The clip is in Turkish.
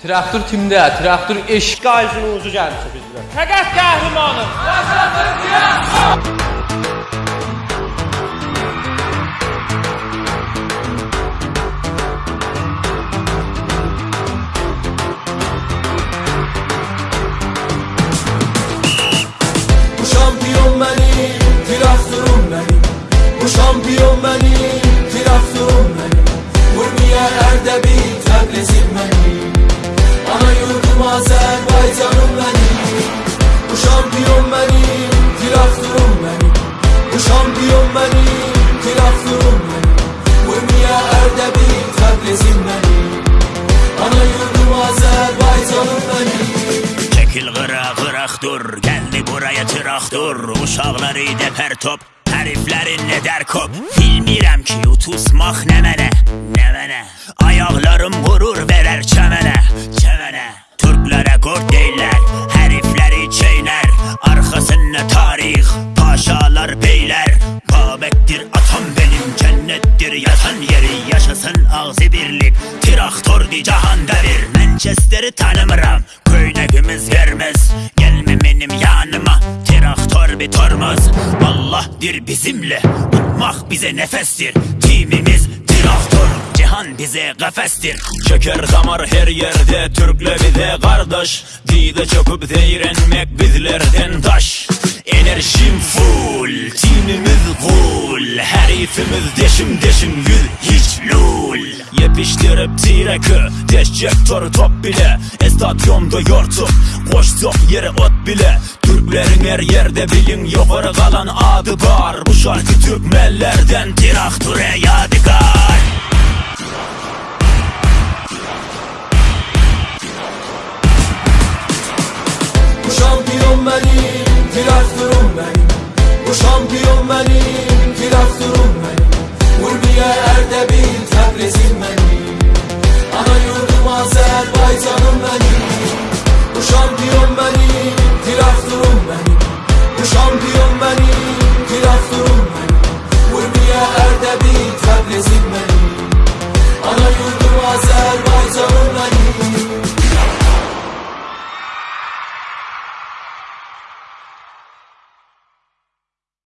Traktor timdə, traktor eş. Qayzın ucu gəlmişə bizdə. Fəqət qəhrəmanım. Benim Bu şampiyon benim, traktörüm benim Vurmaya Erdebil, Tebrisim benim Vurmaya Erdebil, Tebrisim benim Ana yurdum Azerbaycanım benim Çekil qıra qıraq dur. Geldi buraya traktör Uşaqları dəpər top. Həriflərin nə dər kop? Bilmirəm ki utusmaq nə mənə Nə mənə Ayaqlarım qurur verər çəmənə Çəmənə Türklərə qord deylər Yaşasın ağzı birlik Traktordi cahanda bir Manchester'i tanımıram Köynəkimiz vermez Gelme benim yanıma Traktör bir tormaz. Allah'dir bizimle Tutmak bize nefestir. Timimiz traktör Cihan bize kafestir. Çeker damar her yerde Türkle bir de kardeş. Dide çöküp değrenmek bizlerden taş. Enerjim full Herifimiz deşim deşim yüz hiç lul. Yepiştirip tirekü Deşecektor top bile. Estadyonda yortup Koştuk yere ot bile. Türklerin her yerde bilin yukarı kalan adı var. Bu şarkı Türkmenlerden Traktöre yadigar. Bu şampiyon benim, traktörüm benim Bu şampiyon benim, traktörüm benim. Vurmaya Erdebil, Azerbaycanım benim